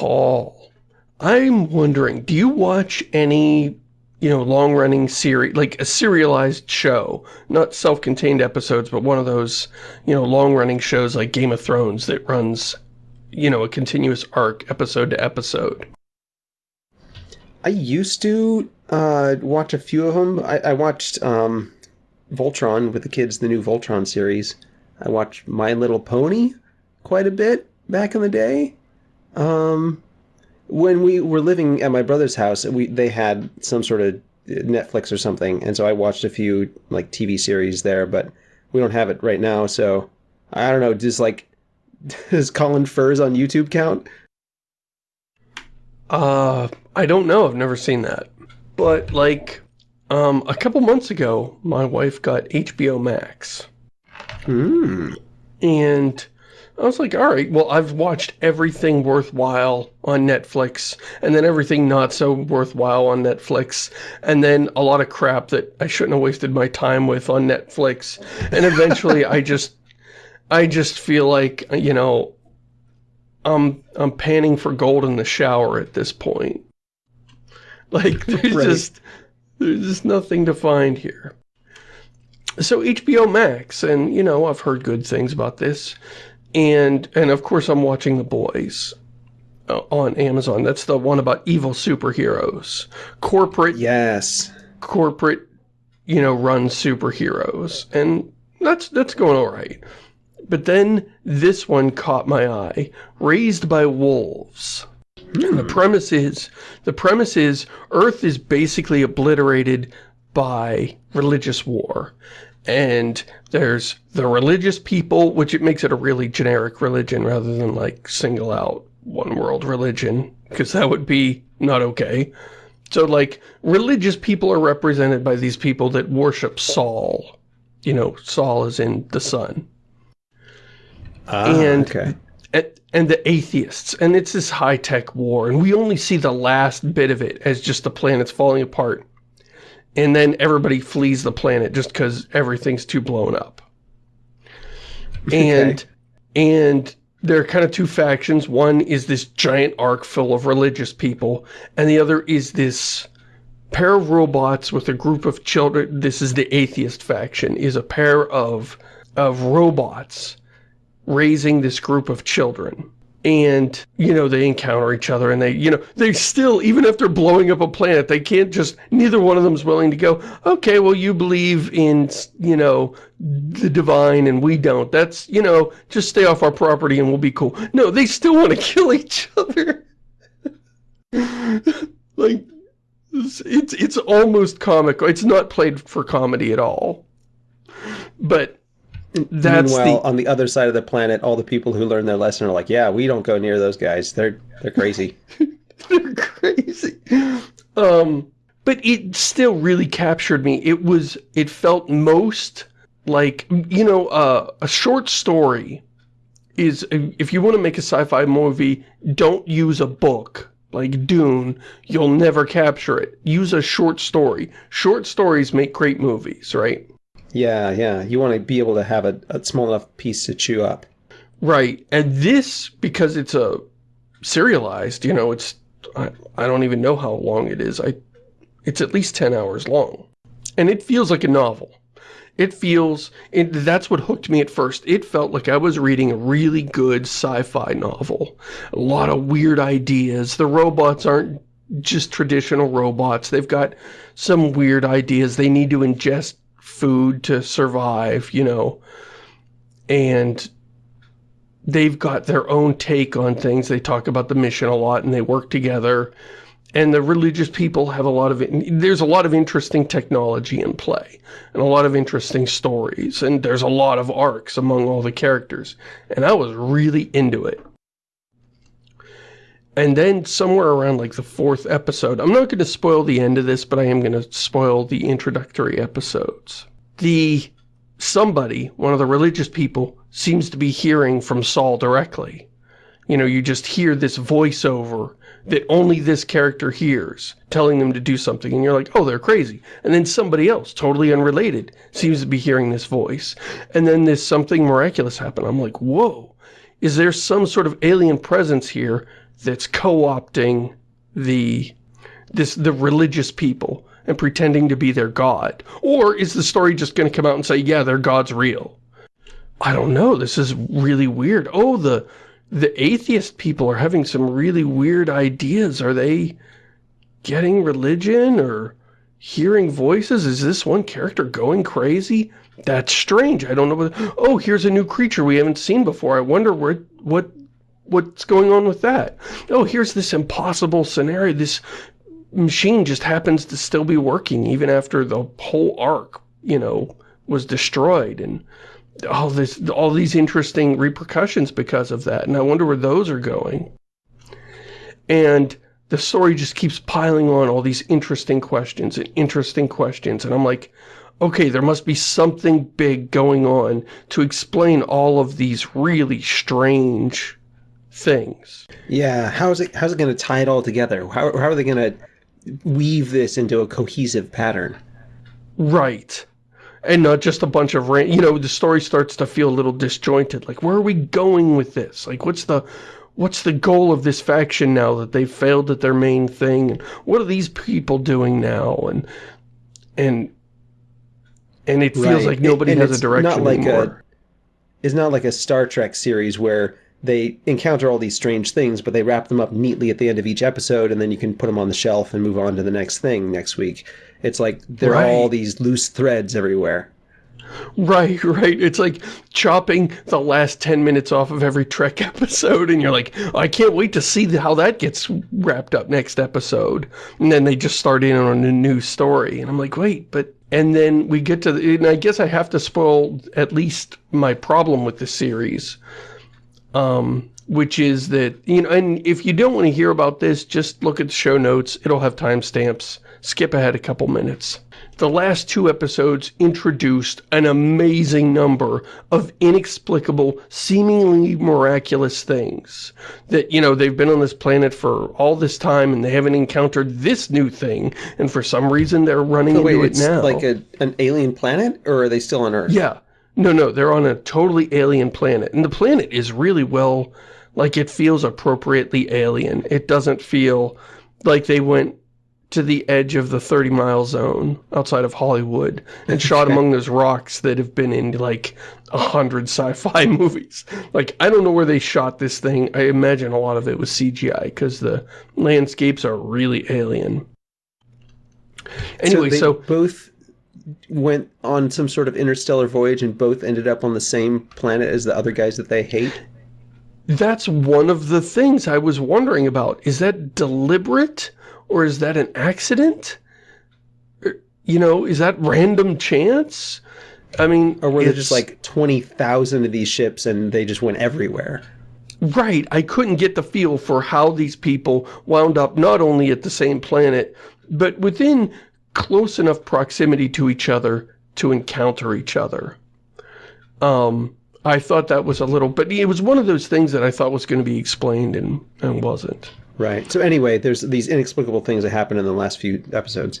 Paul, I'm wondering, do you watch any, you know, long-running series, like a serialized show, not self-contained episodes, but one of those, you know, long-running shows like Game of Thrones that runs, you know, a continuous arc, episode to episode? I used to uh, watch a few of them. I, I watched um, Voltron with the kids, the new Voltron series. I watched My Little Pony quite a bit back in the day. Um, when we were living at my brother's house, we they had some sort of Netflix or something, and so I watched a few like TV series there, but we don't have it right now, so I don't know. Does like does Colin Furze on YouTube count? Uh, I don't know. I've never seen that. But like, um, a couple months ago, my wife got HBO Max. Hmm. And I was like, all right, well, I've watched everything worthwhile on Netflix, and then everything not so worthwhile on Netflix, and then a lot of crap that I shouldn't have wasted my time with on Netflix. And eventually I just, I just feel like, you know, I'm, I'm panning for gold in the shower at this point. Like, there's right. just, there's just nothing to find here. So HBO Max, and, you know, I've heard good things about this. And, and of course I'm watching The Boys uh, on Amazon. That's the one about evil superheroes. Corporate. Yes. Corporate, you know, run superheroes. And that's, that's going all right. But then this one caught my eye. Raised by Wolves. And the hmm. premise is, the premise is Earth is basically obliterated by religious war and there's the religious people, which it makes it a really generic religion rather than like single out one world religion, because that would be not okay. So like religious people are represented by these people that worship Sol. You know, Sol is in the sun. Ah, and, okay. And, and the atheists. And it's this high-tech war. And we only see the last bit of it as just the planet's falling apart and then everybody flees the planet just because everything's too blown up. And, okay. and there are kind of two factions. One is this giant ark full of religious people, and the other is this pair of robots with a group of children. This is the atheist faction, is a pair of, of robots raising this group of children and you know they encounter each other and they you know they still even after blowing up a planet they can't just neither one of them's willing to go okay well you believe in you know the divine and we don't. That's you know just stay off our property and we'll be cool. No they still want to kill each other. Like it's it's almost comical it's not played for comedy at all. But that's Meanwhile, the... on the other side of the planet, all the people who learn their lesson are like, yeah, we don't go near those guys. They're they're crazy. they're crazy. Um, but it still really captured me. It was, it felt most like, you know, uh, a short story is, if you want to make a sci-fi movie, don't use a book like Dune, you'll never capture it. Use a short story. Short stories make great movies, right? Yeah, yeah. You want to be able to have a, a small enough piece to chew up. Right. And this, because it's a serialized, you know, it's, I, I don't even know how long it is. I, it's at least 10 hours long. And it feels like a novel. It feels, it, that's what hooked me at first. It felt like I was reading a really good sci-fi novel. A lot of weird ideas. The robots aren't just traditional robots. They've got some weird ideas. They need to ingest food to survive, you know, and they've got their own take on things. They talk about the mission a lot and they work together. And the religious people have a lot of, there's a lot of interesting technology in play and a lot of interesting stories. And there's a lot of arcs among all the characters. And I was really into it. And then somewhere around like the fourth episode, I'm not going to spoil the end of this, but I am going to spoil the introductory episodes the somebody, one of the religious people, seems to be hearing from Sol directly. You know, you just hear this voiceover that only this character hears, telling them to do something, and you're like, oh, they're crazy. And then somebody else, totally unrelated, seems to be hearing this voice. And then there's something miraculous happen. I'm like, whoa, is there some sort of alien presence here that's co-opting the this the religious people and pretending to be their god? Or is the story just going to come out and say, yeah, their god's real? I don't know. This is really weird. Oh, the the atheist people are having some really weird ideas. Are they getting religion or hearing voices? Is this one character going crazy? That's strange. I don't know what... Oh, here's a new creature we haven't seen before. I wonder where, what, what's going on with that. Oh, here's this impossible scenario. This machine just happens to still be working even after the whole ark, you know, was destroyed. And all this, all these interesting repercussions because of that. And I wonder where those are going. And the story just keeps piling on all these interesting questions and interesting questions. And I'm like, okay, there must be something big going on to explain all of these really strange things. Yeah, how's it how's it going to tie it all together? How how are they going to weave this into a cohesive pattern? Right. And not just a bunch of, random, you know, the story starts to feel a little disjointed. Like, where are we going with this? Like, what's the, what's the goal of this faction now that they've failed at their main thing? And what are these people doing now? And, and and it feels right. like nobody and has a direction not like anymore. A, it's not like a Star Trek series where they encounter all these strange things, but they wrap them up neatly at the end of each episode, and then you can put them on the shelf and move on to the next thing next week. It's like there right. are all these loose threads everywhere. Right, right. It's like chopping the last 10 minutes off of every Trek episode, and you're like, I can't wait to see how that gets wrapped up next episode. And then they just start in on a new story. And I'm like, wait, but and then we get to, the, and I guess I have to spoil at least my problem with the series, um, which is that, you know, and if you don't want to hear about this, just look at the show notes. It'll have timestamps. Skip ahead a couple minutes the last two episodes introduced an amazing number of inexplicable, seemingly miraculous things. That, you know, they've been on this planet for all this time and they haven't encountered this new thing, and for some reason they're running so into it now. like a, an alien planet, or are they still on Earth? Yeah. No, no, they're on a totally alien planet. And the planet is really well, like it feels appropriately alien. It doesn't feel like they went to the edge of the 30 mile zone outside of Hollywood and shot among those rocks that have been in like a hundred sci-fi movies. Like, I don't know where they shot this thing. I imagine a lot of it was CGI because the landscapes are really alien. Anyway, so, so both went on some sort of interstellar voyage and both ended up on the same planet as the other guys that they hate? That's one of the things I was wondering about. Is that deliberate? Or is that an accident? Er, you know, is that random chance? I mean, or were there just like 20,000 of these ships and they just went everywhere? Right. I couldn't get the feel for how these people wound up not only at the same planet, but within close enough proximity to each other to encounter each other. Um, I thought that was a little, but it was one of those things that I thought was going to be explained and, and wasn't. Right. So anyway, there's these inexplicable things that happen in the last few episodes.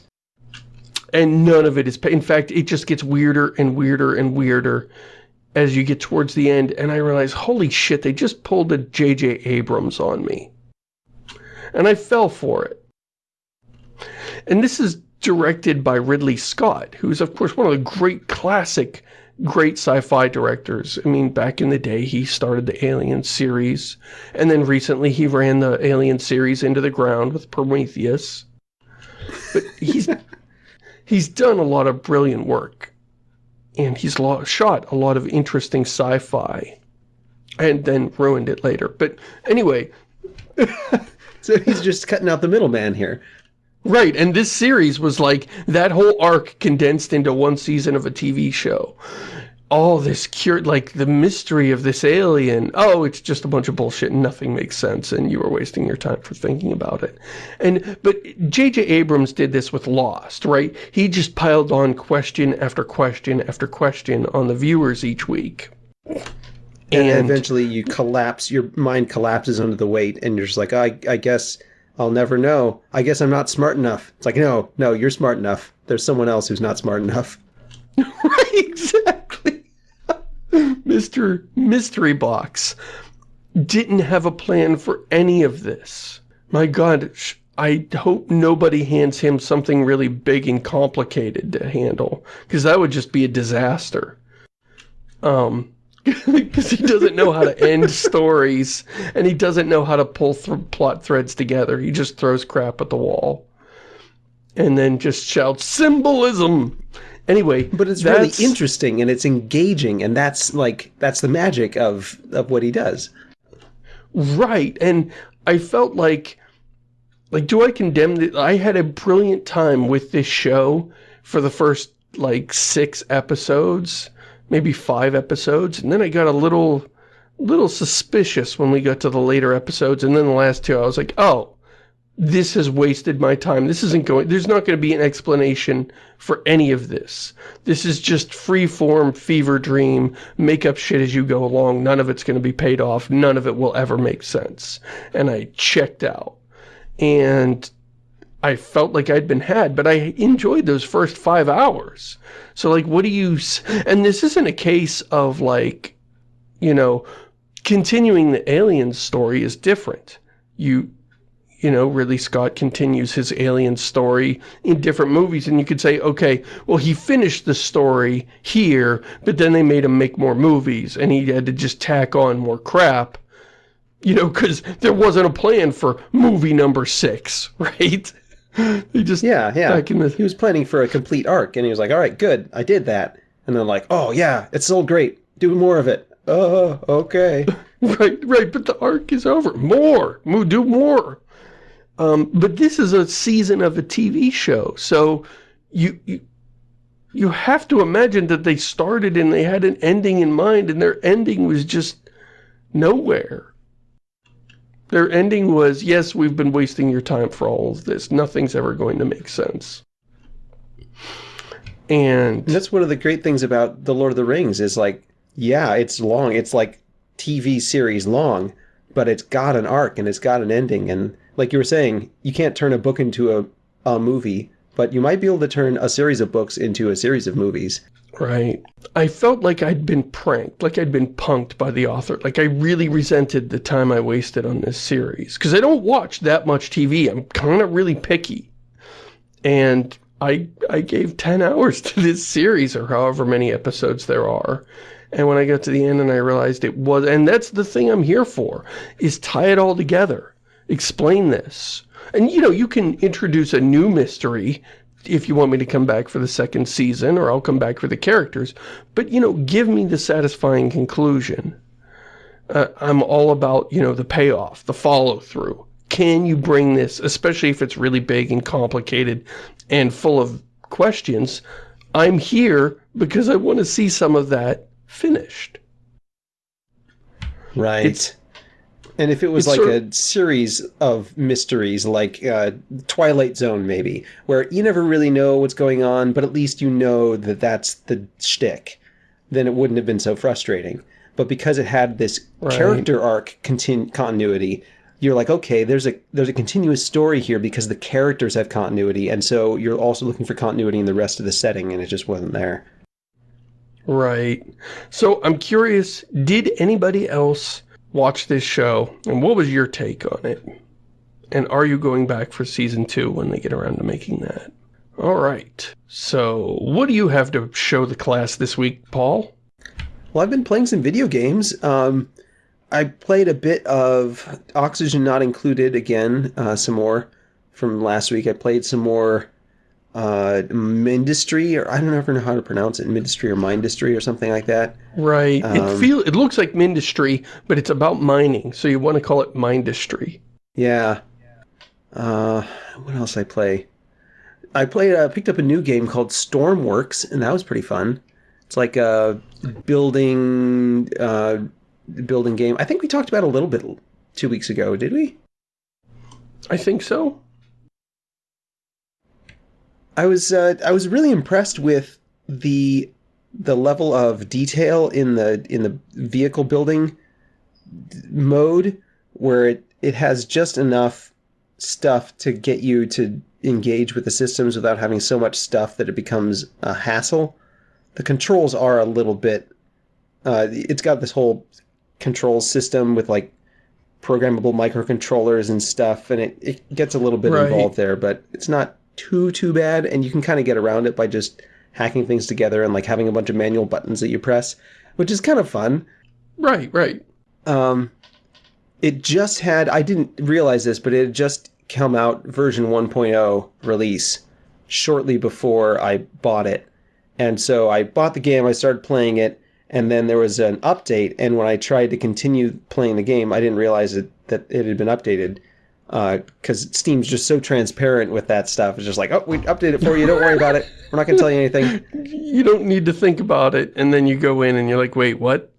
And none of it is... In fact, it just gets weirder and weirder and weirder as you get towards the end. And I realize, holy shit, they just pulled a J.J. Abrams on me. And I fell for it. And this is directed by Ridley Scott, who's, of course, one of the great classic great sci-fi directors. I mean, back in the day, he started the Alien series, and then recently he ran the Alien series into the ground with Prometheus. But he's he's done a lot of brilliant work, and he's shot a lot of interesting sci-fi, and then ruined it later. But anyway... so he's just cutting out the middleman here. Right, and this series was like that whole arc condensed into one season of a TV show. All this cured, like the mystery of this alien. Oh, it's just a bunch of bullshit and nothing makes sense and you were wasting your time for thinking about it. And, but J.J. Abrams did this with Lost, right? He just piled on question after question after question on the viewers each week. And, and eventually you collapse, your mind collapses under the weight and you're just like, I, I guess I'll never know. I guess I'm not smart enough. It's like, no, no, you're smart enough. There's someone else who's not smart enough. right, exactly. Mr. Mystery Box. didn't have a plan for any of this. My god, I hope nobody hands him something really big and complicated to handle, because that would just be a disaster. Um, because he doesn't know how to end stories, and he doesn't know how to pull th plot threads together. He just throws crap at the wall. And then just shouts, symbolism! Anyway, But it's really interesting, and it's engaging, and that's, like, that's the magic of, of what he does. Right, and I felt like, like, do I condemn it? I had a brilliant time with this show for the first, like, six episodes, maybe five episodes, and then I got a little, little suspicious when we got to the later episodes, and then the last two, I was like, oh, this has wasted my time. This isn't going, there's not going to be an explanation for any of this. This is just free-form fever dream, make up shit as you go along. None of it's going to be paid off. None of it will ever make sense. And I checked out. And I felt like I'd been had, but I enjoyed those first five hours. So like, what do you, and this isn't a case of like, you know, continuing the alien story is different. You, you know, Ridley Scott continues his alien story in different movies, and you could say, okay, well, he finished the story here, but then they made him make more movies, and he had to just tack on more crap, you know, because there wasn't a plan for movie number six, right? he just yeah yeah. the... he was planning for a complete arc and he was like all right good i did that. And then like oh yeah it's sold great. Do more of it. Oh okay. Right right but the arc is over. More do more. Um, but this is a season of a TV show, so you, you you have to imagine that they started and they had an ending in mind, and their ending was just nowhere. Their ending was, yes, we've been wasting your time for all of this. Nothing's ever going to make sense. And, and that's one of the great things about The Lord of the Rings is like, yeah, it's long. It's like TV series long, but it's got an arc and it's got an ending. And like you were saying, you can't turn a book into a, a movie, but you might be able to turn a series of books into a series of movies. Right. I felt like I'd been pranked, like I'd been punked by the author. Like I really resented the time I wasted on this series. Because I don't watch that much TV. I'm kind of really picky. And I, I gave 10 hours to this series, or however many episodes there are. And when I got to the end and I realized it was, and that's the thing I'm here for, is tie it all together explain this. And, you know, you can introduce a new mystery if you want me to come back for the second season, or I'll come back for the characters. But, you know, give me the satisfying conclusion. Uh, I'm all about, you know, the payoff, the follow-through. Can you bring this, especially if it's really big and complicated and full of questions, I'm here because I want to see some of that finished. Right. It's, and if it was it's like a series of mysteries, like uh, Twilight Zone, maybe, where you never really know what's going on, but at least you know that that's the shtick, then it wouldn't have been so frustrating. But because it had this right. character arc continu- continuity, you're like, okay, there's a there's a continuous story here because the characters have continuity, and so you're also looking for continuity in the rest of the setting, and it just wasn't there. Right. So I'm curious, did anybody else watch this show, and what was your take on it? And are you going back for season two when they get around to making that? All right. So, what do you have to show the class this week, Paul? Well, I've been playing some video games. Um, I played a bit of Oxygen Not Included again, uh, some more from last week. I played some more uh, Mindustry, or I don't ever know how to pronounce it, Mindustry or Mindustry or something like that. Right. Um, it feel it looks like Mindustry, but it's about mining, so you want to call it Mindustry. Yeah. Uh, what else I play? I played, uh, picked up a new game called Stormworks, and that was pretty fun. It's like a building, uh, building game. I think we talked about a little bit two weeks ago, did we? I think so. I was uh, I was really impressed with the the level of detail in the in the vehicle building mode where it it has just enough stuff to get you to engage with the systems without having so much stuff that it becomes a hassle. The controls are a little bit uh, it's got this whole control system with like programmable microcontrollers and stuff, and it, it gets a little bit Right. involved there, but it's not too too bad, and you can kind of get around it by just hacking things together and like having a bunch of manual buttons that you press, which is kind of fun. Right, right. Um, it just had, I didn't realize this, but it had just come out version 1.0 release shortly before I bought it. And so I bought the game, I started playing it, and then there was an update. And when I tried to continue playing the game, I didn't realize it, that it had been updated. Uh, because Steam's just so transparent with that stuff. It's just like, oh, we updated it for you. Don't worry about it. We're not going to tell you anything. You don't need to think about it, and then you go in and you're like, wait, what?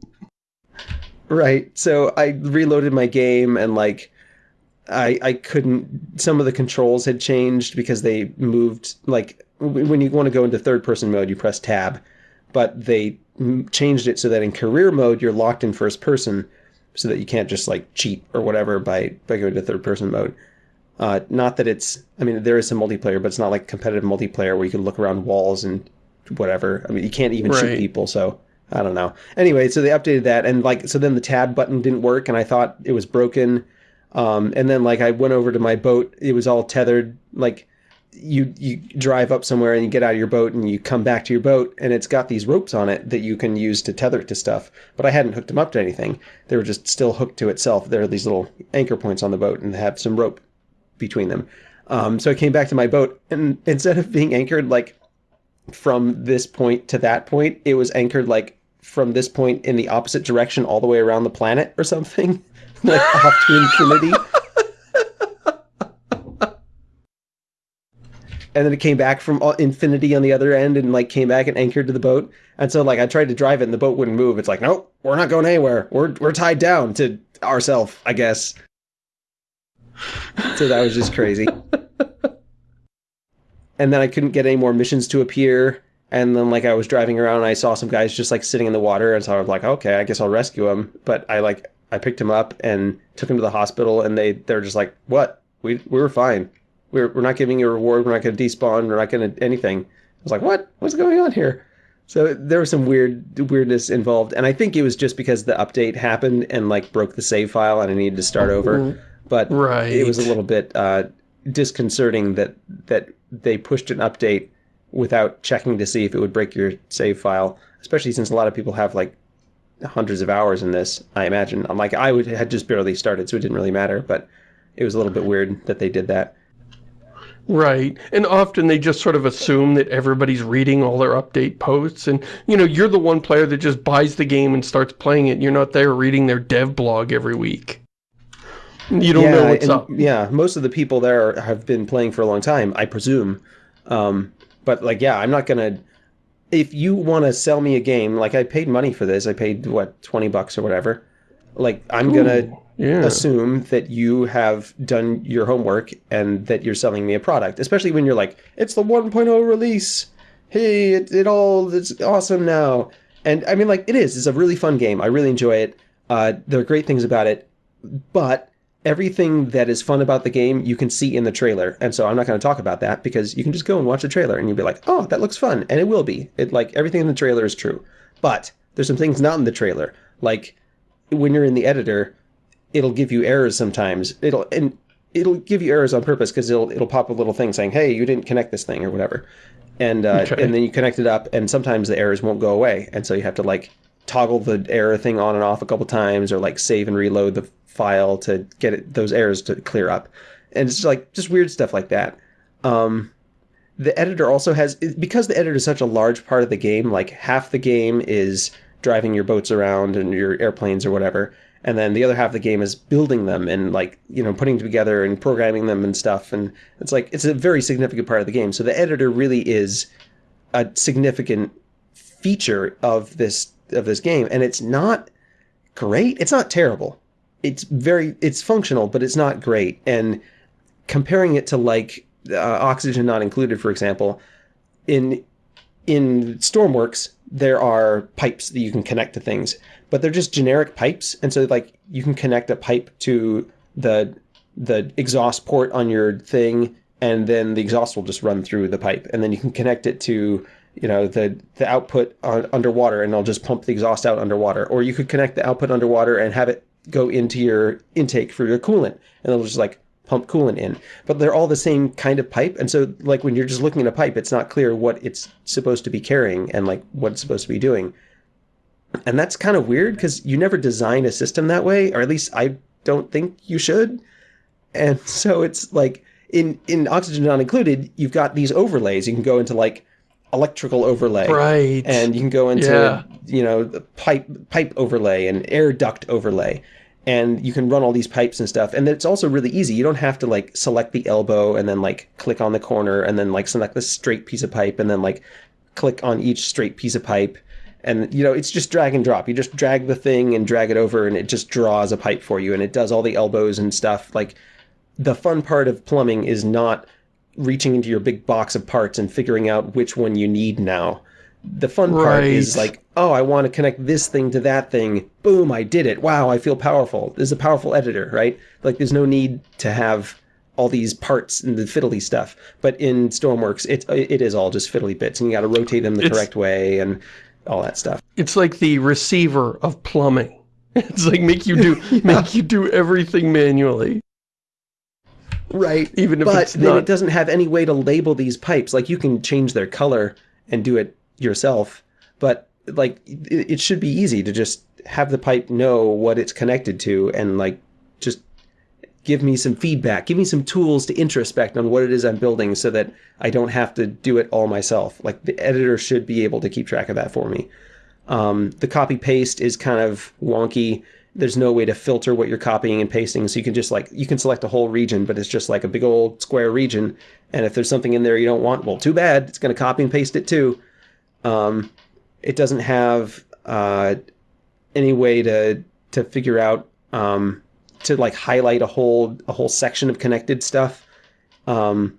Right. So I reloaded my game and like I I couldn't some of the controls had changed because they moved like when you want to go into third person mode you press tab but they changed it so that in career mode you're locked in first person so that you can't just like cheat or whatever by by going to third person mode. Uh, not that it's I mean there is some multiplayer but it's not like competitive multiplayer where you can look around walls and whatever. I mean you can't even shoot people so I don't know. Anyway, so they updated that, and like, so then the tab button didn't work, and I thought it was broken. Um, and then like I went over to my boat, it was all tethered. Like, you you drive up somewhere and you get out of your boat and you come back to your boat, and it's got these ropes on it that you can use to tether it to stuff. But I hadn't hooked them up to anything; they were just still hooked to itself. There are these little anchor points on the boat, and have some rope between them. Um, so I came back to my boat, and instead of being anchored like from this point to that point, it was anchored like from this point in the opposite direction all the way around the planet or something. like off to infinity. And then it came back from uh, infinity on the other end and like came back and anchored to the boat. And so like I tried to drive it and the boat wouldn't move. It's like, nope, we're not going anywhere. We're we're tied down to ourselves, I guess. So that was just crazy. and then I couldn't get any more missions to appear. And then like I was driving around and I saw some guys just like sitting in the water, and so I was like, okay, I guess I'll rescue them. But I like I picked him up and took him to the hospital, and they they're just like, what? We we were fine. We're we're not giving you a reward. We're not going to despawn. We're not going to anything. I was like, what? What's going on here? So there was some weird weirdness involved, and I think it was just because the update happened and like broke the save file, and I needed to start over. But Right. it was a little bit uh, disconcerting that that they pushed an update without checking to see if it would break your save file, especially since a lot of people have like hundreds of hours in this. I imagine. I'm like I would had just barely started, so it didn't really matter. But it was a little bit weird that they did that. Right. And often they just sort of assume that everybody's reading all their update posts. And, you know, you're the one player that just buys the game and starts playing it. You're not there reading their dev blog every week. You don't know what's and- up. Yeah, most of the people there have been playing for a long time, I presume. Um, but like, yeah, I'm not gonna. If you want to sell me a game, like I paid money for this, I paid what twenty bucks or whatever. Like I'm gonna Yeah. assume that you have done your homework and that you're selling me a product, especially when you're like, it's the 1.0 release. Hey, it, it all it's awesome now. And I mean, like, it is. It's a really fun game. I really enjoy it. Uh, there are great things about it, but everything that is fun about the game you can see in the trailer. And so I'm not going to talk about that because you can just go and watch the trailer and you'll be like, oh, that looks fun, and it will be. It like everything in the trailer is true, but there's some things not in the trailer, like when you're in the editor it'll give you errors sometimes. It'll and it'll give you errors on purpose because it'll it'll pop a little thing saying, "Hey, you didn't connect this thing" or whatever, and uh, Okay. and then you connect it up, and sometimes the errors won't go away, and so you have to like toggle the error thing on and off a couple times, or like save and reload the file to get it, those errors to clear up, and it's just like just weird stuff like that. Um, the editor also has because the editor is such a large part of the game like half the game is driving your boats around and your airplanes or whatever and then the other half of the game is building them and like you know putting together and programming them and stuff. And it's like it's a very significant part of the game. So the editor really is a significant feature of this of this game. And it's not great. It's not terrible. It's very it's functional but it's not great. And comparing it to like uh, oxygen not included for example in in stormworks there are pipes that you can connect to things but they're just generic pipes and so like you can connect a pipe to the the exhaust port on your thing and then the exhaust will just run through the pipe and then you can connect it to you know the the output on, underwater and it'll just pump the exhaust out underwater or you could connect the output underwater and have it go into your intake for your coolant, and it'll just like pump coolant in. But they're all the same kind of pipe, and so like when you're just looking at a pipe, it's not clear what it's supposed to be carrying and like what it's supposed to be doing. And that's kind of weird because you never design a system that way, or at least I don't think you should. And so it's like in in oxygen not included, you've got these overlays. You can go into like electrical overlay, Right. and you can go into Yeah. you know the pipe pipe overlay and air duct overlay and you can run all these pipes and stuff and it's also really easy you don't have to like select the elbow and then like click on the corner and then like select the straight piece of pipe and then like click on each straight piece of pipe and you know it's just drag and drop you just drag the thing and drag it over and it just draws a pipe for you and it does all the elbows and stuff like the fun part of plumbing is not reaching into your big box of parts and figuring out which one you need now. The fun part is like, oh, I want to connect this thing to that thing. Boom, I did it. Wow, I feel powerful. This is a powerful editor, right? Like there's no need to have all these parts and the fiddly stuff. But in Stormworks, it, it is all just fiddly bits and you got to rotate them the It's- correct way and all that stuff. It's like the receiver of plumbing. It's like make you do make you do everything manually, Right. even if but it's then not. it doesn't have any way to label these pipes. Like you can change their color and do it yourself, but like it, it should be easy to just have the pipe know what it's connected to and like give me some feedback, give me some tools to introspect on what it is I'm building so that I don't have to do it all myself. Like the editor should be able to keep track of that for me. Um, the copy paste is kind of wonky. There's no way to filter what you're copying and pasting, so you can just like you can select a whole region, but it's just like a big old square region. And if there's something in there you don't want, well, too bad. It's going to copy and paste it too. Um, it doesn't have uh, any way to to figure out um, to like highlight a whole a whole section of connected stuff. Um,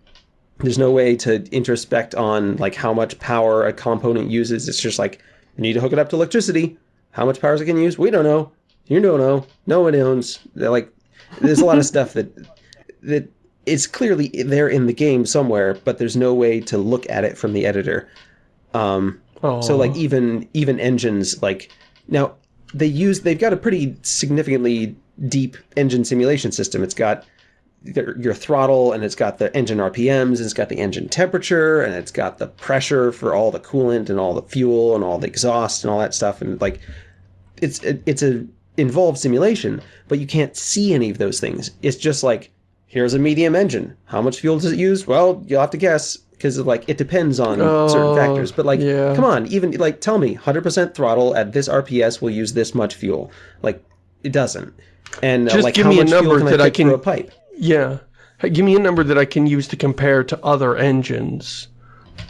there's no way to introspect on like how much power a component uses. It's just like you need to hook it up to electricity. How much power is it going to use? We don't know. You don't know. No one owns. They're like, there's a lot of stuff that that is clearly there in the game somewhere, but there's no way to look at it from the editor. Um, so like even even engines like now they use they've got a pretty significantly deep engine simulation system. It's got your your throttle and it's got the engine RPMs and it's got the engine temperature and it's got the pressure for all the coolant and all the fuel and all the exhaust and all that stuff and like it's it, it's a involved simulation, but you can't see any of those things. It's just like here's a medium engine. How much fuel does it use? Well, you'll have to guess because like it depends on certain Oh, factors. But like, yeah. come on, even like tell me, 100% throttle at this RPS will use this much fuel. Like it doesn't. And uh, Just like give how me a much fuel number can that I I through can- a pipe? Yeah. Give me a number that I can use to compare to other engines.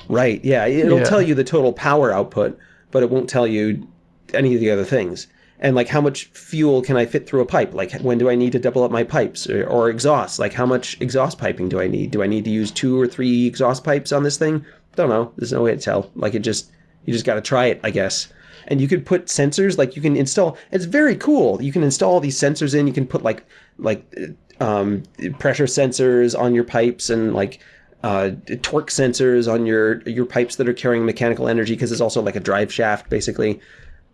Right. Yeah. It'll Yeah. tell you the total power output, but it won't tell you any of the other things. And like how much fuel can I fit through a pipe? Like when do I need to double up my pipes or, or exhaust? Like how much exhaust piping do I need? Do I need to use two or three exhaust pipes on this thing? Don't know. There's no way to tell. Like it just you just got to try it, I guess. And you could put sensors like you can install. It's very cool. You can install these sensors in. You can put like like um, pressure sensors on your pipes and like uh, torque sensors on your your pipes that are carrying mechanical energy because it's also like a drive shaft basically.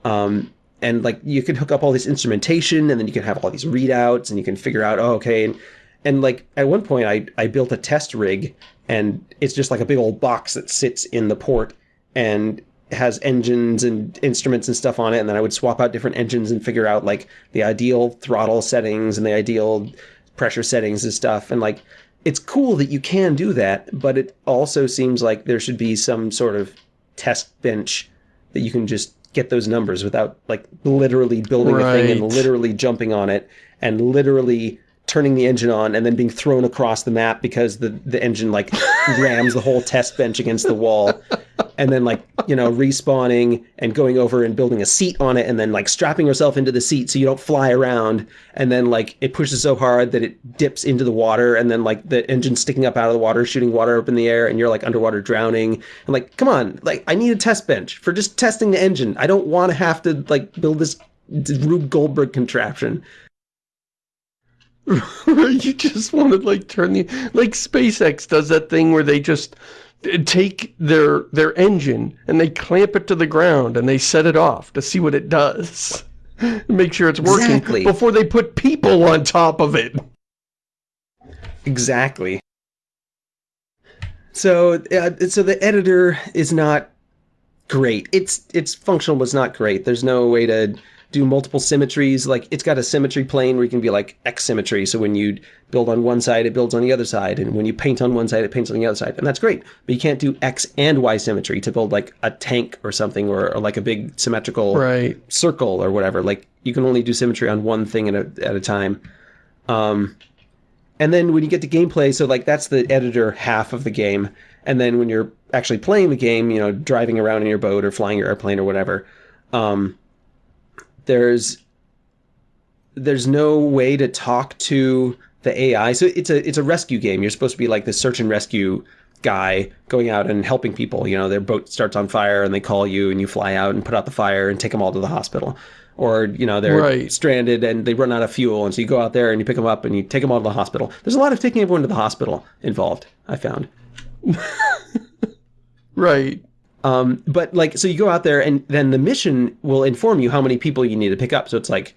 Um, and like you can hook up all this instrumentation and then you can have all these readouts and you can figure out oh okay and, and like at one point I, I built a test rig and it's just like a big old box that sits in the port and has engines and instruments and stuff on it and then I would swap out different engines and figure out like the ideal throttle settings and the ideal pressure settings and stuff and like it's cool that you can do that but it also seems like there should be some sort of test bench that you can just get those numbers without like literally building a thing and literally jumping on it and literally turning the engine on and then being thrown across the map because the the engine like rams the whole test bench against the wall. And then like you know respawning and going over and building a seat on it and then like strapping yourself into the seat so you don't fly around. And then like it pushes so hard that it dips into the water and then like the engine sticking up out of the water shooting water up in the air and you're like underwater drowning. And like come on like i need a test bench for just testing the engine. I don't want to have to like build this rube goldberg contraption you just want to like turn the like SpaceX does that thing where they just uh, take their their engine and they clamp it to the ground and they set it off to see what it does. Make sure it's working Exactly. before they put people on top of it. Exactly. So, uh, so the editor is not great. It's it's functional, it's not great. There's no way to do multiple symmetries. Like it's got a symmetry plane where you can be like X symmetry. So when you build on one side, it builds on the other side, and when you paint on one side, it paints on the other side, and that's great. But you can't do X and Y symmetry to build like a tank or something, or, or like a big symmetrical Right. circle or whatever. Like you can only do symmetry on one thing at a, at a time. Um, and then when you get to gameplay, so like that's the editor half of the game. And then when you're actually playing the game, you know, driving around in your boat or flying your airplane or whatever, um, there's there's no way to talk to the AI. So it's a it's a rescue game. You're supposed to be like the search and rescue guy going out and helping people. You know, their boat starts on fire and they call you and you fly out and put out the fire and take them all to the hospital. Or you know they're Right. stranded and they run out of fuel, and so you go out there and you pick them up and you take them all to the hospital. There's a lot of taking everyone to the hospital involved. I found. Right. Um, but like, so you go out there, and then the mission will inform you how many people you need to pick up. So it's like,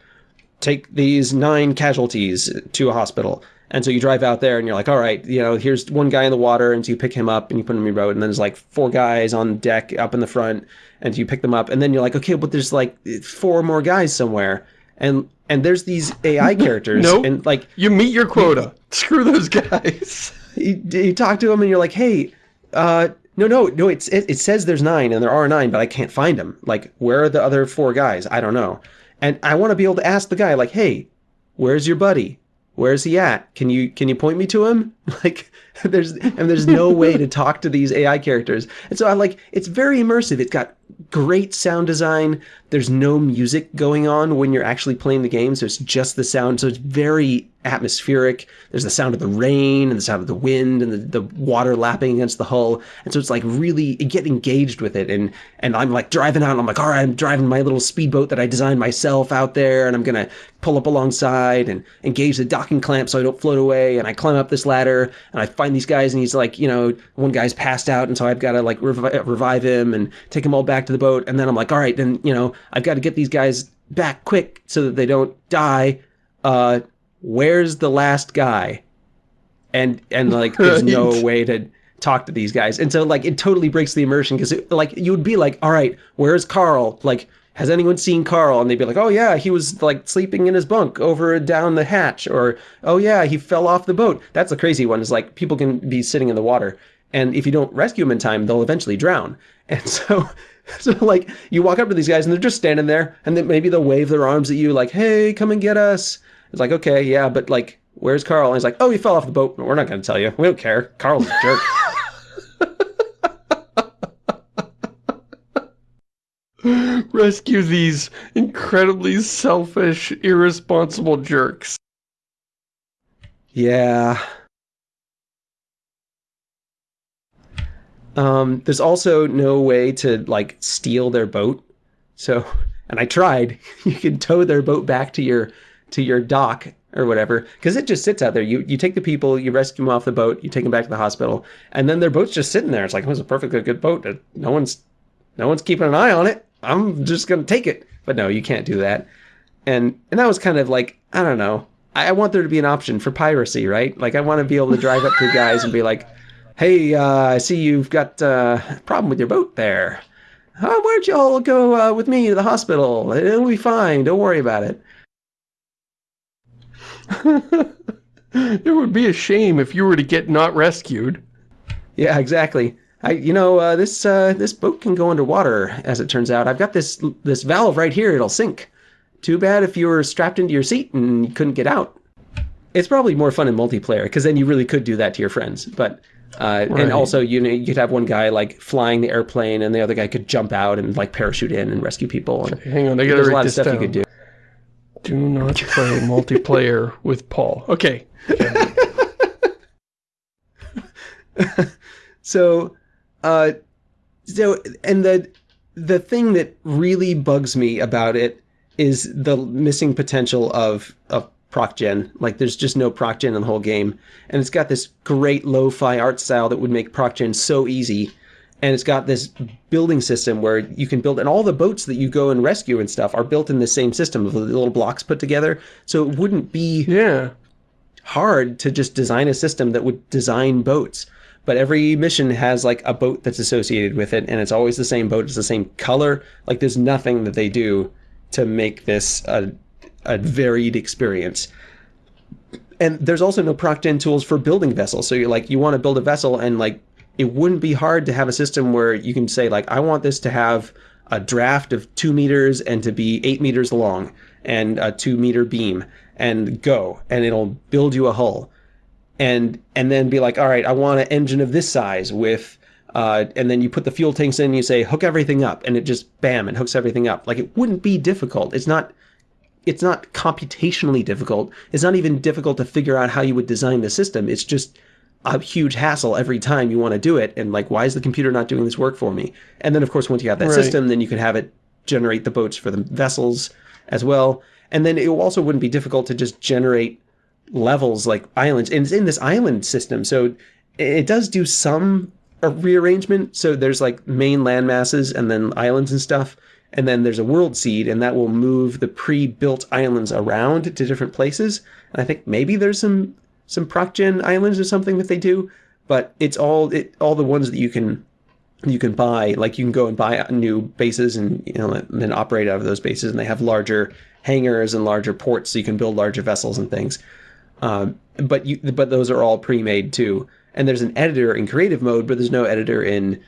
take these nine casualties to a hospital. And so you drive out there, and you're like, all right, you know, here's one guy in the water, and so you pick him up, and you put him in your boat, and then there's like four guys on deck up in the front, and you pick them up, and then you're like, okay, but there's like four more guys somewhere, and and there's these AI characters, Nope. and like You meet your quota. Screw those guys. you, you talk to them and you're like, hey, uh, no, no, no. It's it, it says there's nine and there are nine, but I can't find them. Like, where are the other four guys? I don't know. And I want to be able to ask the guy, like, hey, where's your buddy? Where's he at? Can you can you point me to him? Like, there's and there's no way to talk to these AI characters. And so I like it's very immersive. It's got great sound design. There's no music going on when you're actually playing the game, so it's just the sound. So it's very atmospheric. There's the sound of the rain and the sound of the wind and the, the water lapping against the hull. And so it's like really get engaged with it. And and I'm like driving out and I'm like, all right, I'm driving my little speedboat that I designed myself out there and I'm gonna pull up alongside and engage the docking clamp so I don't float away. And I climb up this ladder and I find these guys and he's like, you know, one guy's passed out and so I've got to like revi- revive him and take them all back to the boat. And then I'm like, all right, then, you know, I've got to get these guys back quick so that they don't die. Uh, where's the last guy? And, and like, there's no way to talk to these guys. And so like, it totally breaks the immersion because like, you would be like, all right, where's Carl? Like, has anyone seen Carl? And they'd be like, oh yeah, he was like sleeping in his bunk over down the hatch, or oh yeah, he fell off the boat. That's the crazy one. Is like people can be sitting in the water, and if you don't rescue them in time, they'll eventually drown. And so, so like you walk up to these guys, and they're just standing there, and then maybe they'll wave their arms at you, like, hey, come and get us. It's like, okay, yeah, but like, where's Carl? And he's like, oh, he fell off the boat. We're not going to tell you. We don't care. Carl's a jerk. Rescue these incredibly selfish, irresponsible jerks. Yeah. Um, there's also no way to like steal their boat. So, and I tried. You can tow their boat back to your to your dock or whatever because it just sits out there. You you take the people, you rescue them off the boat, you take them back to the hospital, and then their boat's just sitting there. It's like it was a perfectly good boat. No one's no one's keeping an eye on it. I'm just gonna take it. But no, you can't do that. And and that was kind of like I don't know. I, I want there to be an option for piracy, right? Like I want to be able to drive up to guys and be like, "Hey, uh, I see you've got uh, a problem with your boat there. Uh, why don't you all go uh, with me to the hospital? It'll be fine. Don't worry about it." it would be a shame if you were to get not rescued. Yeah, exactly. I, you know, uh, this uh, this boat can go underwater. As it turns out, I've got this this valve right here. It'll sink. Too bad if you were strapped into your seat and you couldn't get out. It's probably more fun in multiplayer because then you really could do that to your friends. But uh, Right. and also you know you could have one guy like flying the airplane and the other guy could jump out and like parachute in and rescue people. And Hang on, I gotta there's a lot of stuff down. you could do. Do not play multiplayer with Paul. Okay. So, uh, so and the the thing that really bugs me about it is the missing potential of of proc gen. Like, there's just no proc gen in the whole game, and it's got this great lo-fi art style that would make proc gen so easy. and it's got this building system where you can build, and all the boats that you go and rescue and stuff are built in the same system of the little blocks put together. So it wouldn't be Yeah. hard to just design a system that would design boats. But every mission has like a boat that's associated with it, and it's always the same boat, it's the same color. Like there's nothing that they do to make this a, a varied experience. And there's also no proc tools for building vessels. So you're like, you want to build a vessel, and like it wouldn't be hard to have a system where you can say like, I want this to have a draft of two meters and to be eight meters long and a two meter beam and go, and it'll build you a hull and and then be like, all right, I want an engine of this size with, uh, and then you put the fuel tanks in, and you say hook everything up, and it just bam, it hooks everything up. Like it wouldn't be difficult. It's not, it's not computationally difficult. It's not even difficult to figure out how you would design the system. It's just a huge hassle every time you want to do it, and like, why is the computer not doing this work for me? And then of course, once you have that Right. system, then you can have it generate the boats for the vessels as well. And then it also wouldn't be difficult to just generate levels like islands and it's in this island system so it does do some uh, rearrangement so there's like main land masses and then islands and stuff and then there's a world seed and that will move the pre-built islands around to different places. And i think maybe there's some some proc gen islands or something that they do but it's all it all the ones that you can you can buy like you can go and buy new bases and you know and then operate out of those bases and they have larger hangars and larger ports so you can build larger vessels and things um, but you but those are all pre-made too. And there's an editor in creative mode but there's no editor in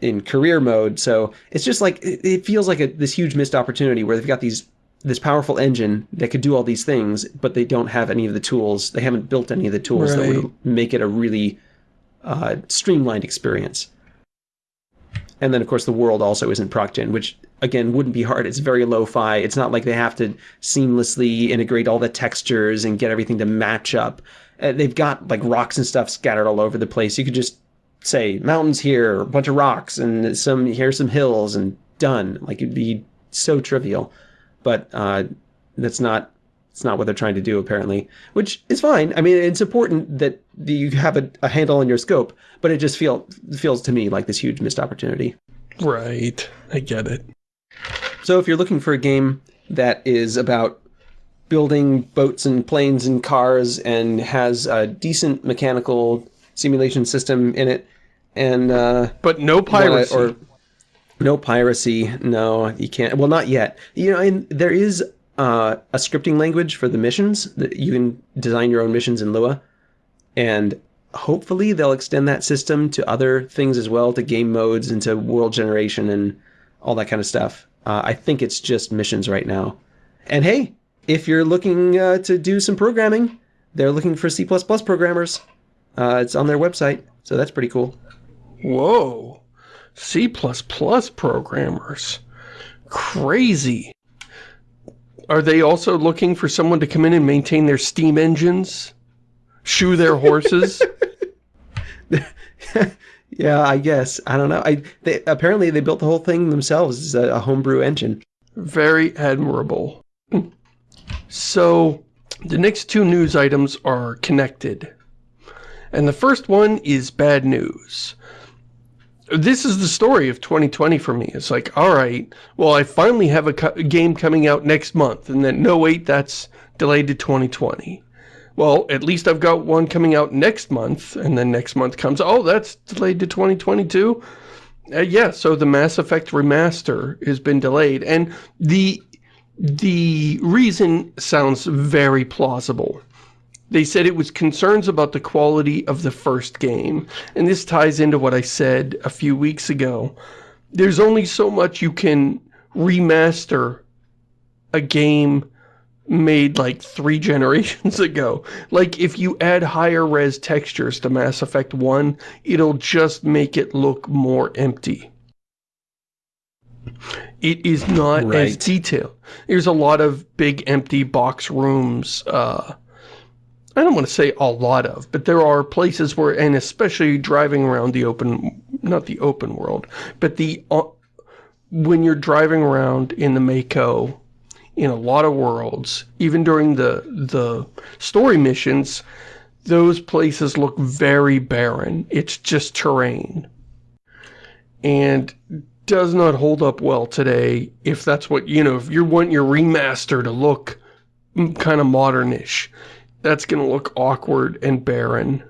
in career mode. So it's just like it, it feels like a, this huge missed opportunity where they've got these this powerful engine that could do all these things but they don't have any of the tools. They haven't built any of the tools that would make it a really uh, streamlined experience. And then of course the world also isn't proc-gen which again wouldn't be hard. It's very lo-fi. It's not like they have to seamlessly integrate all the textures and get everything to match up. Uh, they've got like rocks and stuff scattered all over the place. You could just say mountains here a bunch of rocks and some here's some hills and done. Like it'd be so trivial. But uh, that's not it's not what they're trying to do apparently which is fine. I mean it's important that you have a, a handle on your scope but it just feel, feels to me like this huge missed opportunity. Right. I get it. So if you're looking for a game that is about building boats and planes and cars and has a decent mechanical simulation system in it and uh, But no piracy. or no piracy. No, you can't. Well, not yet. You know, and there is uh, a scripting language for the missions that you can design your own missions in Lua, and hopefully they'll extend that system to other things as well, to game modes and to world generation and all that kind of stuff. Uh, I think it's just missions right now. And hey, if you're looking uh, to do some programming, they're looking for C++ programmers. Uh, it's on their website, so that's pretty cool. Whoa. C++ programmers. Crazy. Are they also looking for someone to come in and maintain their steam engines? Shoe their horses? Yeah, I guess. I don't know. I they, apparently they built the whole thing themselves. It's a, a homebrew engine. Very admirable. So, the next two news items are connected. And the first one is bad news. This is the story of 2020 for me. It's like, all right, well, I finally have a game coming out next month. And then, no, wait, that's delayed to 2020. Well, at least I've got one coming out next month. And then next month comes, oh, that's delayed to 2022. Uh, yeah, so the Mass Effect remaster has been delayed, and the the reason sounds very plausible. They said it was concerns about the quality of the first game, and this ties into what I said a few weeks ago. There's only so much you can remaster a game made like three generations ago. Like if you add higher res textures to Mass Effect 1, it'll just make it look more empty. It is not as Right. detailed. There's a lot of big empty box rooms. Uh, I don't want to say a lot of, but there are places where, and especially driving around the open, not the open world, but the, uh, when you're driving around in the Mako, in a lot of worlds, even during the the story missions, those places look very barren. It's just terrain. and does not hold up well today if that's what, you know, if you want your remaster to look kind of modernish, that's going to look awkward and barren.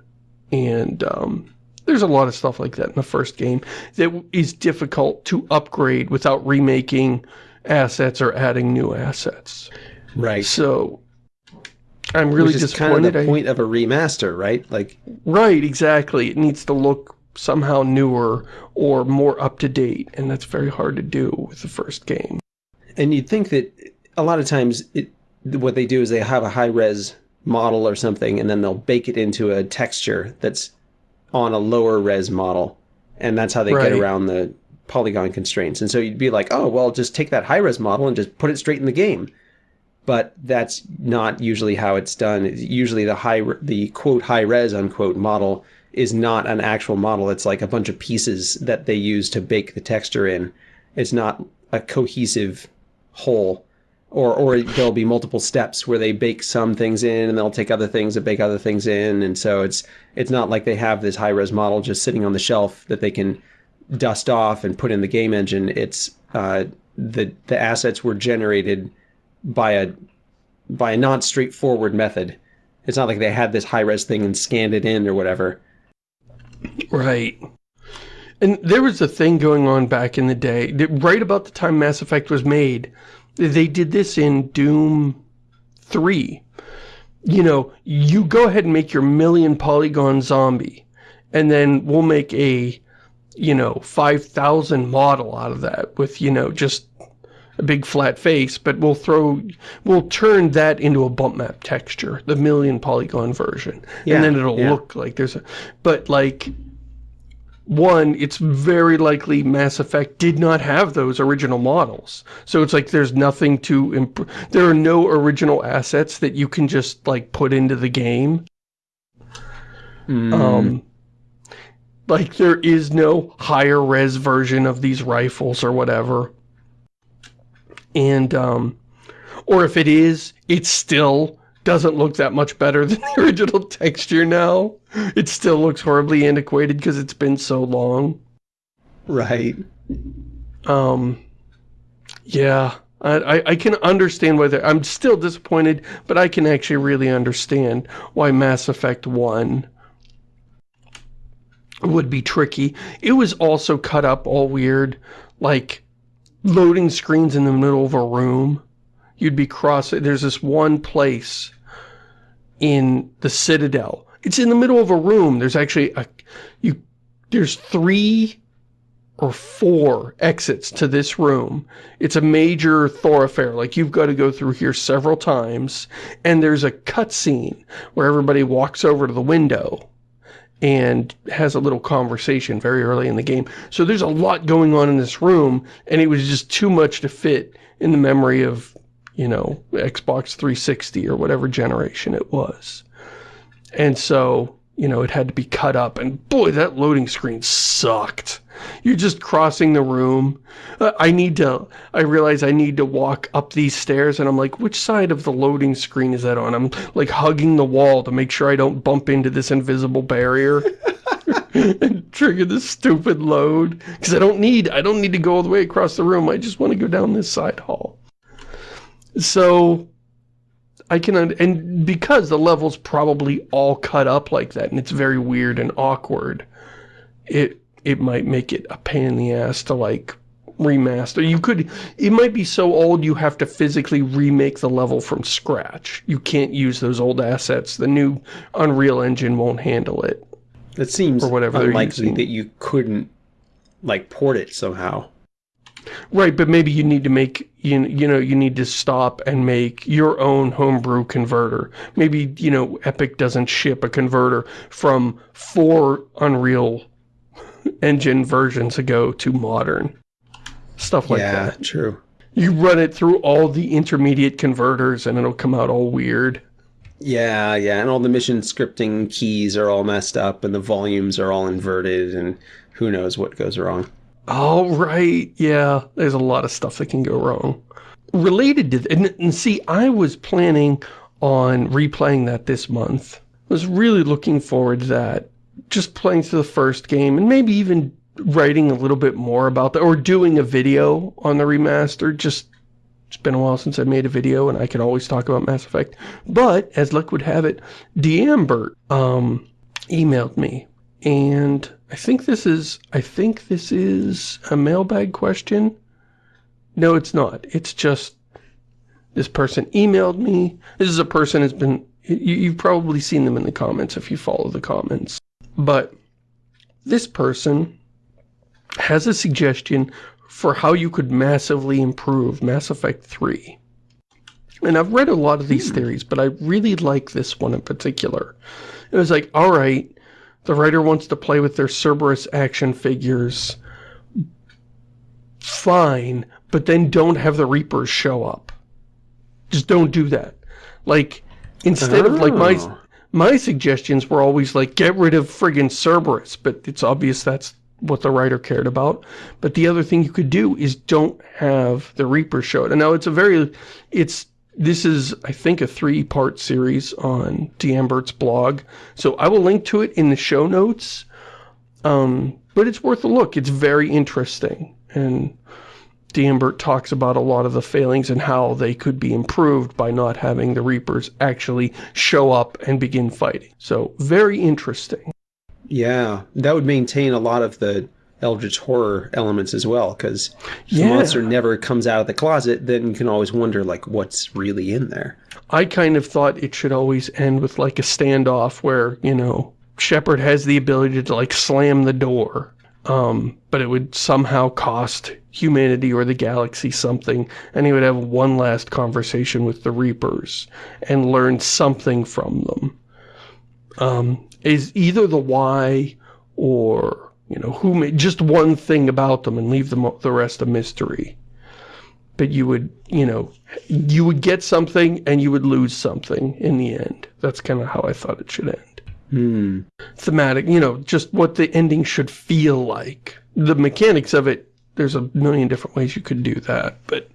And um, there's a lot of stuff like that in the first game that is difficult to upgrade without remaking assets or adding new assets. Right. So I'm really Which is disappointed. kind of the I- point of a remaster, right? Like, Right, exactly. It needs to look somehow newer or more up-to-date, and that's very hard to do with the first game. and you'd think that a lot of times it, what they do is they have a high res model or something, and then they'll bake it into a texture that's on a lower res model, and that's how they Right. get around the polygon constraints. And so you'd be like, oh, well, just take that high res model and just put it straight in the game. But that's not usually how it's done. It's usually the high, the quote high res unquote model is not an actual model. It's like a bunch of pieces that they use to bake the texture in. It's not a cohesive whole. Or, or there'll be multiple steps where they bake some things in and they'll take other things and bake other things in. And so it's, it's not like they have this high res model just sitting on the shelf that they can dust off and put in the game engine. It's, uh, the, the assets were generated by a, by a not straightforward method. It's not like they had this high res thing and scanned it in or whatever. Right. And there was a thing going on back in the day, right about the time Mass Effect was made, they did this in Doom 3. You know, you go ahead and make your million polygon zombie, and then we'll make a, you know, 5,000 model out of that with, you know, just a big flat face, but we'll throw, we'll turn that into a bump map texture, the million polygon version. Yeah, and then it'll yeah. look like there's a, but like, one, it's very likely Mass Effect did not have those original models. So it's like there's nothing to improve. There are no original assets that you can just like put into the game. Um, like there is no higher res version of these rifles or whatever. And, um, or if it is, it still doesn't look that much better than the original texture now. It still looks horribly antiquated because it's been so long. Right. Um, yeah, I, I, I can understand why they're, I'm still disappointed, but I can actually really understand why Mass Effect 1 would be tricky. It was also cut up all weird, like loading screens in the middle of a room. You'd be crossing, there's this one place in the Citadel. It's in the middle of a room. There's actually a, you, there's three or four exits to this room. It's a major thoroughfare. Like you've got to go through here several times. And there's a cutscene where everybody walks over to the window and has a little conversation very early in the game. So there's a lot going on in this room and it was just too much to fit in the memory of, you know, Xbox 360 or whatever generation it was. And so, you know, it had to be cut up and boy, that loading screen sucked. You're just crossing the room. Uh, I need to, I realize I need to walk up these stairs and I'm like, which side of the loading screen is that on? I'm like hugging the wall to make sure I don't bump into this invisible barrier and trigger this stupid load. Because I don't need, I don't need to go all the way across the room. I just want to go down this side hall. So I can, and because the level's probably all cut up like that and it's very weird and awkward, it, it might make it a pain in the ass to like remaster. You could, it might be so old you have to physically remake the level from scratch. You can't use those old assets. The new Unreal Engine won't handle it. It seems Or whatever unlikely that you couldn't like port it somehow. Right, but maybe you need to make, you, you know, you need to stop and make your own homebrew converter. Maybe, you know, Epic doesn't ship a converter from four Unreal Engine versions ago to modern. Stuff like yeah, that. true. You run it through all the intermediate converters and it'll come out all weird. Yeah, yeah, and all the mission scripting keys are all messed up, and the volumes are all inverted, and who knows what goes wrong. Oh, right. Yeah, there's a lot of stuff that can go wrong. Related to, and, and see, I was planning on replaying that this month. I was really looking forward to that. Just playing through the first game, and maybe even writing a little bit more about that, or doing a video on the remaster, just it's been a while since I made a video and I can always talk about Mass Effect. But, as luck would have it, D'Ambert um, emailed me. And I think this is, I think this is a mailbag question. No, it's not. It's just this person emailed me. This is a person who's been, you, you've probably seen them in the comments if you follow the comments. But this person has a suggestion for how you could massively improve Mass Effect 3. And I've read a lot of these hmm. theories, but I really like this one in particular. It was like, alright, the writer wants to play with their Cerberus action figures. Fine, but then don't have the Reapers show up. Just don't do that. Like, instead oh. of like my oh. my suggestions were always like, get rid of friggin' Cerberus, but it's obvious that's what the writer cared about. But the other thing you could do is don't have the Reaper show it. And now it's a very, it's, this is, I think, a three-part series on D'Ambert's blog. So I will link to it in the show notes. Um, but it's worth a look. It's very interesting. And D'Ambert talks about a lot of the failings and how they could be improved by not having the Reapers actually show up and begin fighting. So, very interesting. Yeah, that would maintain a lot of the Eldritch horror elements as well, because if yeah. the monster never comes out of the closet, then you can always wonder, like, what's really in there. I kind of thought it should always end with, like, a standoff where, you know, Shepard has the ability to, like, slam the door, um, but it would somehow cost humanity or the galaxy something, and he would have one last conversation with the Reapers and learn something from them. Um, is either the why or, you know, who made just one thing about them and leave them the rest a mystery. But you would, you know, you would get something and you would lose something in the end. That's kind of how I thought it should end. Hmm. Thematic, you know, just what the ending should feel like. The mechanics of it, there's a million different ways you could do that, but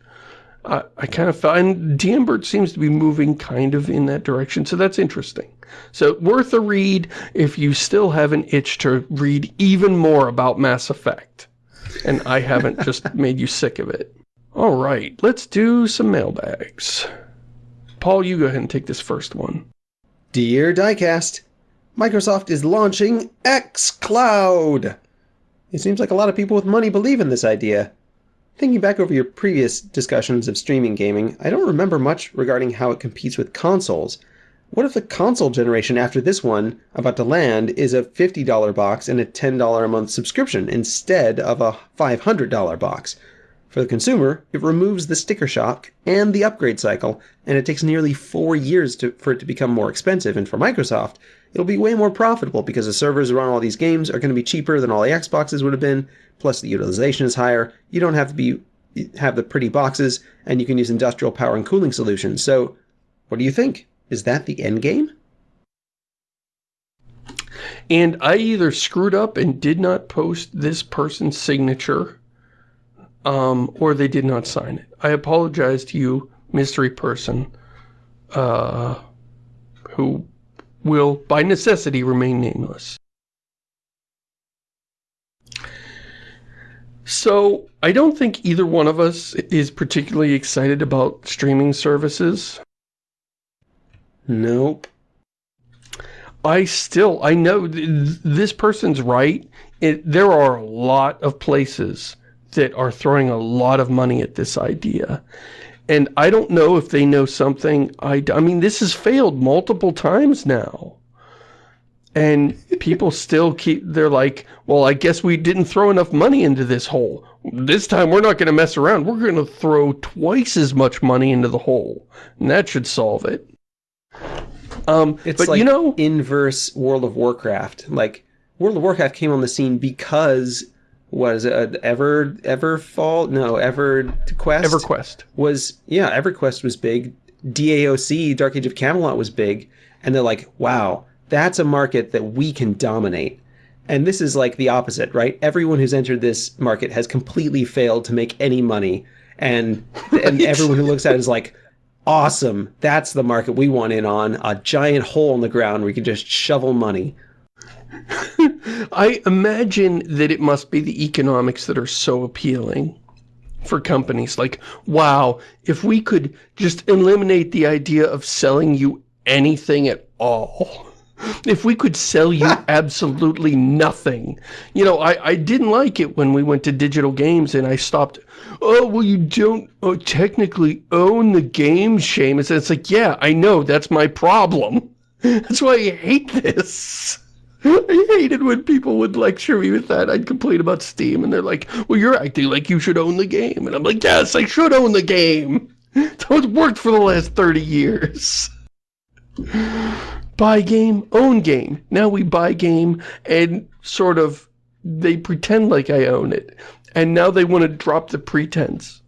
I, I kind of find D'Ambert seems to be moving kind of in that direction, so that's interesting. So worth a read if you still have an itch to read even more about Mass Effect. And I haven't just made you sick of it. All right, let's do some mailbags. Paul, you go ahead and take this first one. Dear Diecast, Microsoft is launching xCloud. It seems like a lot of people with money believe in this idea. Thinking back over your previous discussions of streaming gaming, I don't remember much regarding how it competes with consoles. What if the console generation after this one, about to land, is a $50 box and a $10 a month subscription instead of a $500 box? For the consumer, it removes the sticker shock and the upgrade cycle, and it takes nearly four years to, for it to become more expensive. And for Microsoft, it'll be way more profitable because the servers around all these games are going to be cheaper than all the Xboxes would have been, plus the utilization is higher. You don't have to be have the pretty boxes, and you can use industrial power and cooling solutions. So, what do you think? Is that the end game? And I either screwed up and did not post this person's signature, um, or they did not sign it. I apologize to you, mystery person, uh, who will, by necessity, remain nameless. So, I don't think either one of us is particularly excited about streaming services. Nope. I still, I know th this person's right. It, there are a lot of places that are throwing a lot of money at this idea. And I don't know if they know something. I, I mean, this has failed multiple times now. And people still keep, they're like, well, I guess we didn't throw enough money into this hole. This time we're not going to mess around. We're going to throw twice as much money into the hole. And that should solve it. Um, it's but like you know, inverse World of Warcraft. Like, World of Warcraft came on the scene because was it Ever Everfall? No, EverQuest. EverQuest was yeah. EverQuest was big. DAOC, Dark Age of Camelot, was big, and they're like, wow, that's a market that we can dominate. And this is like the opposite, right? Everyone who's entered this market has completely failed to make any money. And right. and everyone who looks at it is like, awesome. That's the market we want in on. A giant hole in the ground where you can just shovel money. I imagine that it must be the economics that are so appealing for companies. Like, wow, if we could just eliminate the idea of selling you anything at all. If we could sell you absolutely nothing. You know, I, I didn't like it when we went to digital games and I stopped. Oh, well, you don't oh, technically own the game, Shamus. And it's like, yeah, I know. That's my problem. That's why I hate this. I hated when people would lecture me with that. I'd complain about Steam, and they're like, well, you're acting like you should own the game. And I'm like, yes, I should own the game. That's what worked for the last 30 years. Buy game, own game. Now we buy game, and sort of, they pretend like I own it. And now they want to drop the pretense.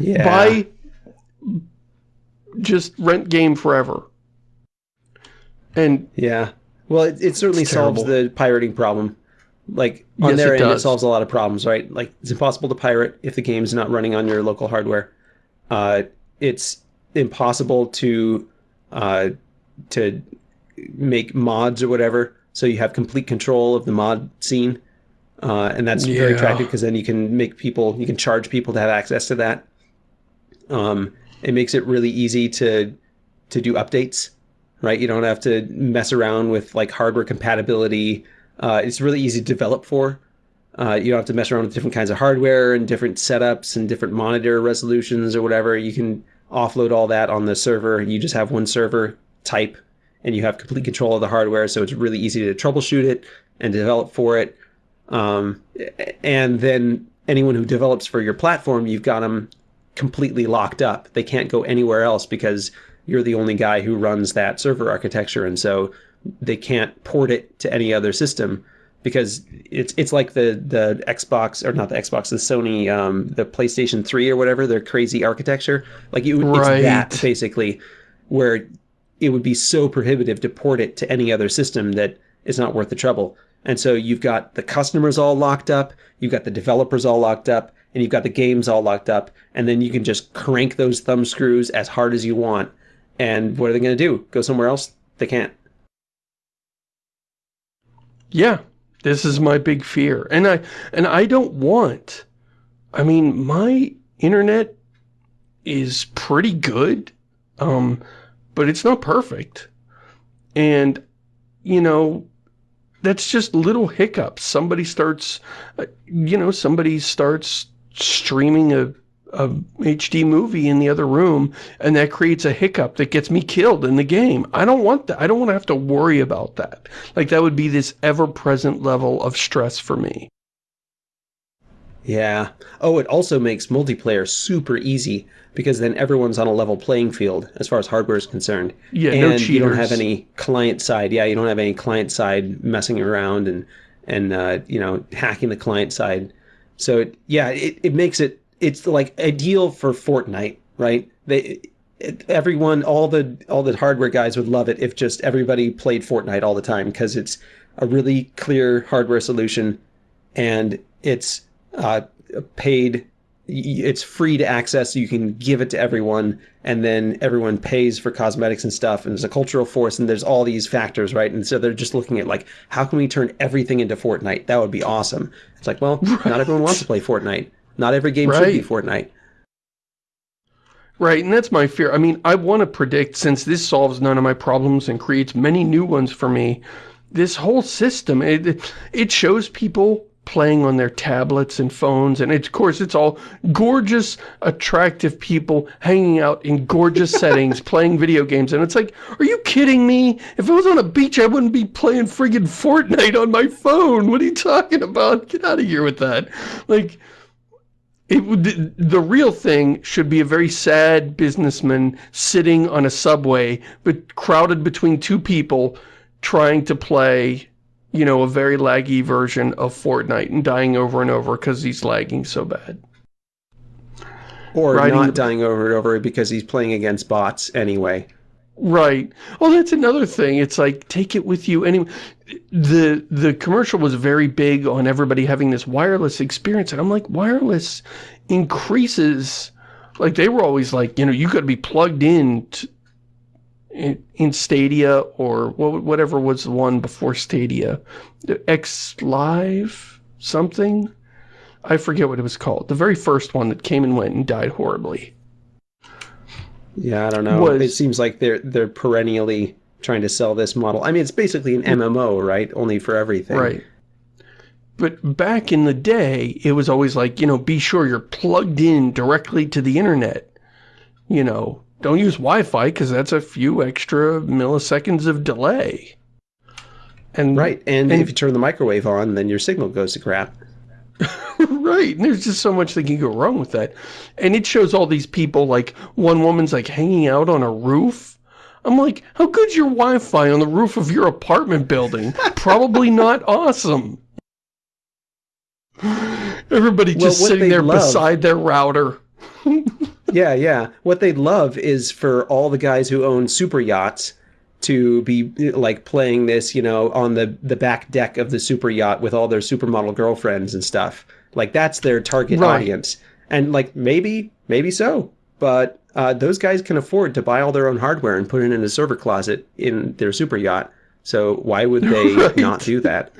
Yeah. Buy, just rent game forever. And Yeah. Well, it, it certainly solves the pirating problem. Like, on Yes, their it end, it solves a lot of problems, right? Like, it's impossible to pirate if the game's not running on your local hardware. Uh, it's impossible to uh, to make mods or whatever, so you have complete control of the mod scene. Uh, and that's very attractive because then you can make people, you can charge people to have access to that. Um, it makes it really easy to to do updates, right? You don't have to mess around with like hardware compatibility. Uh, it's really easy to develop for. Uh, you don't have to mess around with different kinds of hardware and different setups and different monitor resolutions or whatever. You can offload all that on the server. You just have one server type and you have complete control of the hardware. So it's really easy to troubleshoot it and develop for it. Um, and then anyone who develops for your platform, you've got them completely locked up. They can't go anywhere else because you're the only guy who runs that server architecture. And so they can't port it to any other system because it's it's like the the Xbox or not the Xbox, the Sony, um, the PlayStation 3 or whatever, their crazy architecture. Like you, it's that Right. basically where it would be so prohibitive to port it to any other system that it's not worth the trouble. And so you've got the customers all locked up, you've got the developers all locked up, and you've got the games all locked up, and then you can just crank those thumb screws as hard as you want. And what are they going to do? Go somewhere else? They can't. Yeah, this is my big fear. And I and I don't want I mean, my internet is pretty good. Um but it's not perfect. And you know, that's just little hiccups. Somebody starts uh, you know, somebody starts streaming a a HD movie in the other room and that creates a hiccup that gets me killed in the game. I don't want that. I don't want to have to worry about that. Like that would be this ever-present level of stress for me. Yeah. Oh, it also makes multiplayer super easy because then everyone's on a level playing field as far as hardware is concerned. Yeah, and no you don't have any client side. Yeah, you don't have any client side messing around and and uh, you know hacking the client side. So it, yeah, it, it makes it it's like ideal for Fortnite, right? They it, everyone all the all the hardware guys would love it if just everybody played Fortnite all the time because it's a really clear hardware solution and it's uh, paid it's free to access. So you can give it to everyone and then everyone pays for cosmetics and stuff and there's a cultural force and there's all these factors right? And so they're just looking at like how can we turn everything into fortnite? That would be awesome. It's like well not everyone wants to play fortnite not every game should be fortnite Right, and that's my fear. I mean, I want to predict, since this solves none of my problems and creates many new ones for me, this whole system, it, it shows people playing on their tablets and phones, and it, of course it's all gorgeous, attractive people hanging out in gorgeous settings, playing video games, and it's like, are you kidding me? If I was on a beach, I wouldn't be playing friggin' Fortnite on my phone. What are you talking about? Get out of here with that. Like, it would, the- the real thing should be a very sad businessman sitting on a subway, but crowded between two people trying to play, you know, a very laggy version of Fortnite and dying over and over because he's lagging so bad. or Riding not dying over and over because he's playing against bots anyway Right. Well, that's another thing. It's like, take it with you anyway. The, the commercial was very big on everybody having this wireless experience. And I'm like, wireless increases, like they were always like, you know, you got to be plugged in to, in, in Stadia or whatever was the one before Stadia. X Live something? I forget what it was called. The very first one that came and went and died horribly. Yeah, I don't know. Was, it seems like they're they're perennially trying to sell this model. I mean, it's basically an MMO, right? Only for everything. Right. But back in the day, it was always like, you know, be sure you're plugged in directly to the internet. You know, don't use Wi-Fi because that's a few extra milliseconds of delay. And Right, and, and if you turn the microwave on, then your signal goes to crap. right, and there's just so much that can go wrong with that. And it shows all these people, like, one woman's, like, hanging out on a roof. I'm like, how good's your Wi-Fi on the roof of your apartment building? Probably not awesome. Everybody just well, sitting there love, beside their router. yeah, yeah. What they'd love is for all the guys who own super yachts to be like playing this, you know, on the the back deck of the super yacht with all their supermodel girlfriends and stuff. Like that's their target right. audience. And like maybe, maybe so. But uh, those guys can afford to buy all their own hardware and put it in a server closet in their super yacht. So why would they right. not do that?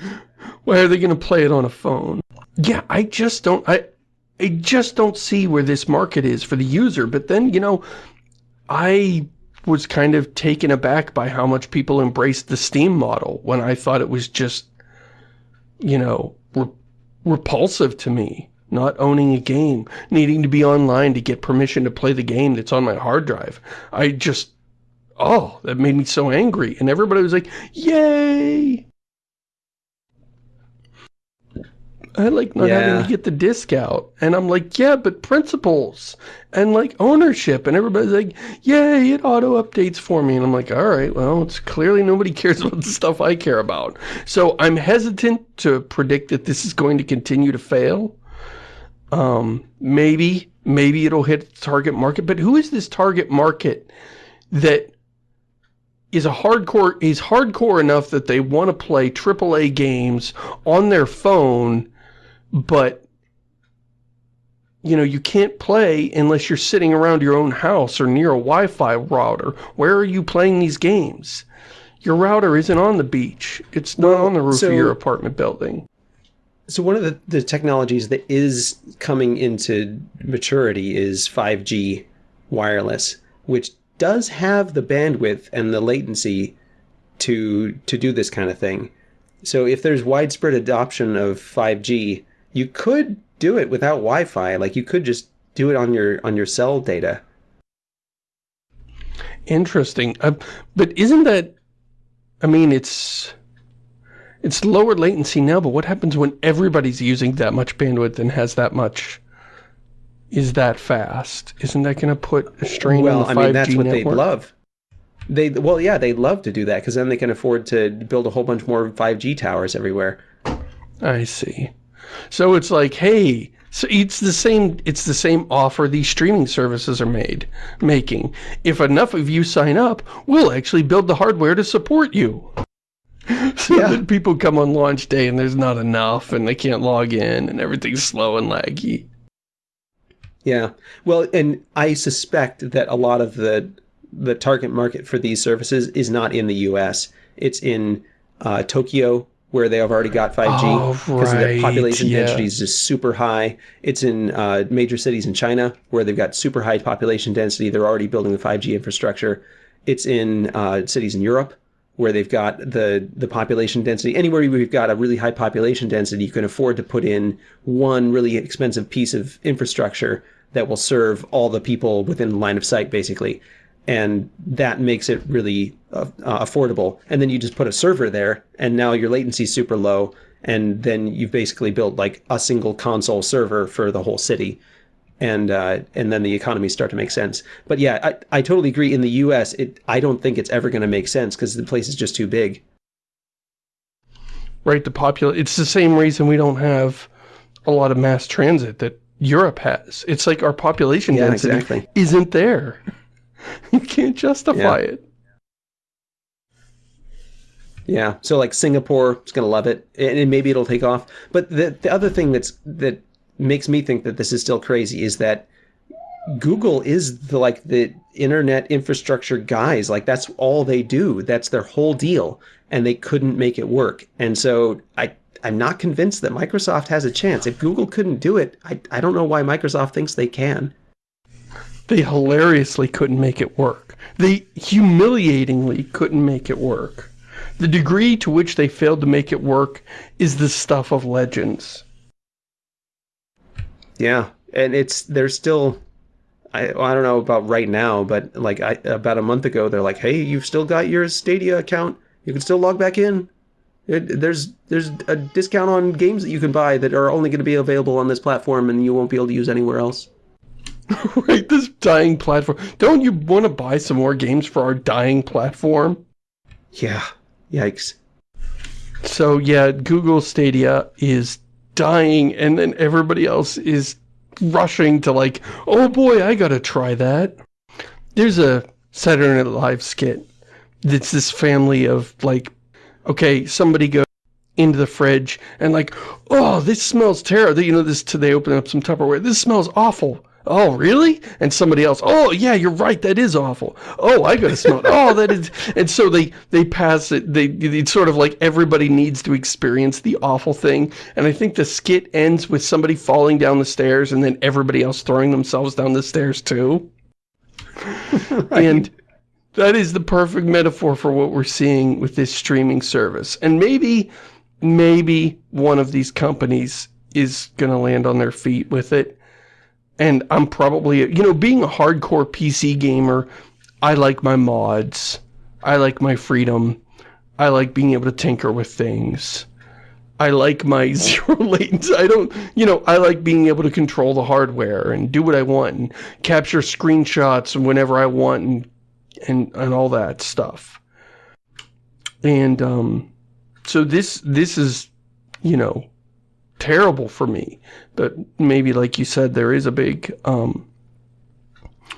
Why are they going to play it on a phone? Yeah, I just don't, I, I just don't see where this market is for the user. But then, you know, I was kind of taken aback by how much people embraced the Steam model when I thought it was just, you know, re repulsive to me. Not owning a game, needing to be online to get permission to play the game that's on my hard drive. I just, oh, that made me so angry. And everybody was like, yay! I like not yeah. having to get the disc out. And I'm like, yeah, but principles and like ownership. And everybody's like, yay, it auto updates for me. And I'm like, all right, well, it's clearly nobody cares about the stuff I care about. So I'm hesitant to predict that this is going to continue to fail. Um, maybe, maybe it'll hit target market. But who is this target market that is a hardcore is hardcore enough that they want to play AAA games on their phone but you know, you can't play unless you're sitting around your own house or near a Wi-Fi router. Where are you playing these games? Your router isn't on the beach. It's not well, on the roof so, of your apartment building. So one of the, the technologies that is coming into maturity is 5G wireless, which does have the bandwidth and the latency to to do this kind of thing. So if there's widespread adoption of 5G, you could do it without Wi-Fi. Like you could just do it on your on your cell data. Interesting. Uh, but isn't that, I mean, it's, it's lower latency now, but what happens when everybody's using that much bandwidth and has that much, is that fast? Isn't that going to put a strain well, on the 5G I mean, that's what they'd love. They, well, yeah, they'd love to do that because then they can afford to build a whole bunch more 5G towers everywhere. I see. So it's like, hey, so it's the same it's the same offer these streaming services are made making. If enough of you sign up, we'll actually build the hardware to support you. so yeah. that people come on launch day and there's not enough and they can't log in and everything's slow and laggy. Yeah. Well, and I suspect that a lot of the the target market for these services is not in the US. It's in uh, Tokyo where they have already got 5G because right. the population yeah. density is just super high. It's in uh, major cities in China where they've got super high population density. They're already building the 5G infrastructure. It's in uh, cities in Europe where they've got the the population density. Anywhere we've got a really high population density, you can afford to put in one really expensive piece of infrastructure that will serve all the people within line of sight, basically and that makes it really uh, uh, affordable. And then you just put a server there, and now your latency is super low, and then you've basically built like a single console server for the whole city, and uh, and then the economies start to make sense. But yeah, I, I totally agree. In the U.S., it I don't think it's ever going to make sense because the place is just too big. Right, the popular. It's the same reason we don't have a lot of mass transit that Europe has. It's like our population yeah, density exactly. isn't there. you can't justify yeah. it. Yeah, so like Singapore is going to love it, and maybe it'll take off. But the the other thing that's that makes me think that this is still crazy is that Google is the like the internet infrastructure guys. Like that's all they do. That's their whole deal, and they couldn't make it work. And so I I'm not convinced that Microsoft has a chance. If Google couldn't do it, I I don't know why Microsoft thinks they can. They hilariously couldn't make it work. They humiliatingly couldn't make it work. The degree to which they failed to make it work is the stuff of legends. Yeah, and it's they're still I, I don't know about right now, but like I, about a month ago, they're like, "Hey, you've still got your Stadia account. You can still log back in. It, there's there's a discount on games that you can buy that are only going to be available on this platform, and you won't be able to use anywhere else." right, this dying platform. Don't you want to buy some more games for our dying platform? Yeah. Yikes. So yeah, Google Stadia is dying, and then everybody else is rushing to like, oh boy, I gotta try that. There's a Saturday Night Live skit. It's this family of like, okay, somebody goes into the fridge and like, oh, this smells terrible. You know, this, they open up some Tupperware. This smells awful. Oh, really? And somebody else, oh, yeah, you're right, that is awful. Oh, I gotta smell it. Oh, that is... And so they, they pass it, they, it's sort of like everybody needs to experience the awful thing. And I think the skit ends with somebody falling down the stairs and then everybody else throwing themselves down the stairs too. right. And that is the perfect metaphor for what we're seeing with this streaming service. And maybe, maybe one of these companies is gonna land on their feet with it and I'm probably, you know, being a hardcore PC gamer, I like my mods. I like my freedom. I like being able to tinker with things. I like my zero latency. I don't, you know, I like being able to control the hardware and do what I want and capture screenshots whenever I want and, and, and all that stuff. And, um, so this, this is, you know, terrible for me. But maybe, like you said, there is a big um,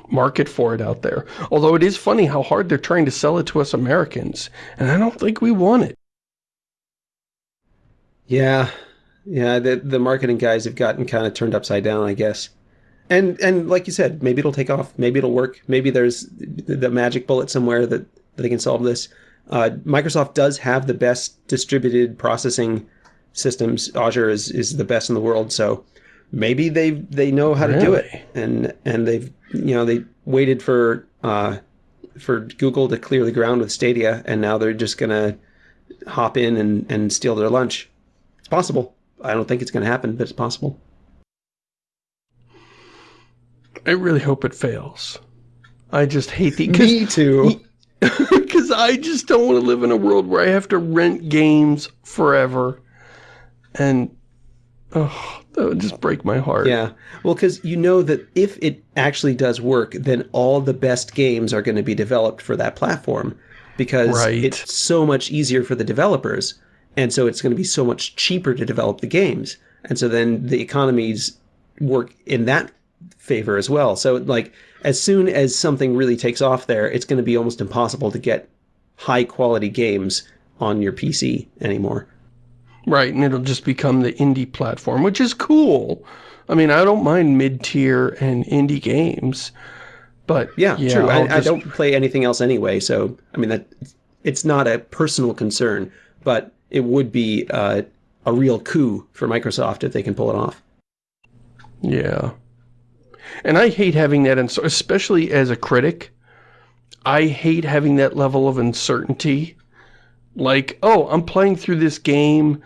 market for it out there. Although it is funny how hard they're trying to sell it to us Americans. And I don't think we want it. Yeah. Yeah, the, the marketing guys have gotten kind of turned upside down, I guess. And and like you said, maybe it'll take off. Maybe it'll work. Maybe there's the magic bullet somewhere that, that they can solve this. Uh, Microsoft does have the best distributed processing systems. Azure is, is the best in the world. So maybe they they know how to do it, and and they've you know they waited for uh, for Google to clear the ground with Stadia, and now they're just gonna hop in and and steal their lunch. It's possible. I don't think it's gonna happen, but it's possible. I really hope it fails. I just hate the... Me too. Because I just don't want to live in a world where I have to rent games forever. And, oh, that would just break my heart. Yeah. Well, because you know that if it actually does work, then all the best games are going to be developed for that platform because right. it's so much easier for the developers. And so it's going to be so much cheaper to develop the games. And so then the economies work in that favor as well. So like as soon as something really takes off there, it's going to be almost impossible to get high quality games on your PC anymore. Right, and it'll just become the indie platform, which is cool. I mean, I don't mind mid-tier and indie games, but yeah, yeah true. I, just... I, don't play anything else anyway, so I mean that it's not a personal concern, but it would be uh, a real coup for Microsoft if they can pull it off. Yeah, and I hate having that, and especially as a critic. I hate having that level of uncertainty like, oh, I'm playing through this game,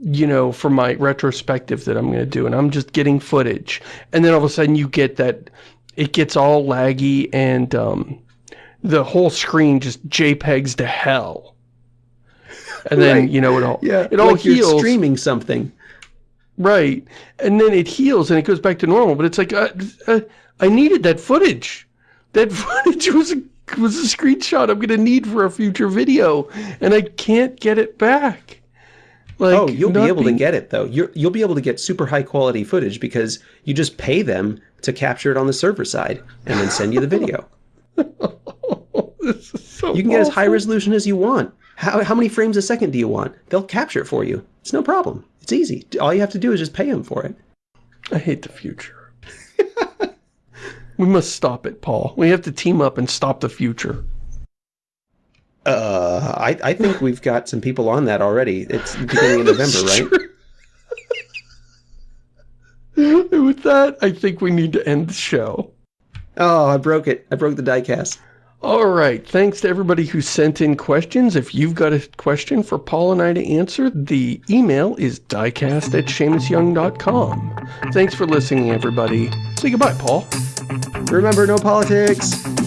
you know, for my retrospective that I'm going to do, and I'm just getting footage. And then all of a sudden you get that, it gets all laggy and um, the whole screen just JPEGs to hell. And then, right. you know, it all, yeah, it all like heals. streaming something. Right. And then it heals and it goes back to normal. But it's like, uh, uh, I needed that footage. That footage was was a screenshot I'm going to need for a future video, and I can't get it back. Like, oh, you'll be able being... to get it, though. you will be able to get super high quality footage because you just pay them to capture it on the server side and then send you the video. so you can get as high resolution as you want. How, how many frames a second do you want? They'll capture it for you. It's no problem. It's easy. All you have to do is just pay them for it. I hate the future. We must stop it, Paul. We have to team up and stop the future. Uh, I, I think we've got some people on that already. It's beginning of November, right? With that, I think we need to end the show. Oh, I broke it. I broke the diecast. All right. Thanks to everybody who sent in questions. If you've got a question for Paul and I to answer, the email is diecast at ShamusYoung.com. Thanks for listening, everybody. Say goodbye, Paul. Remember, no politics.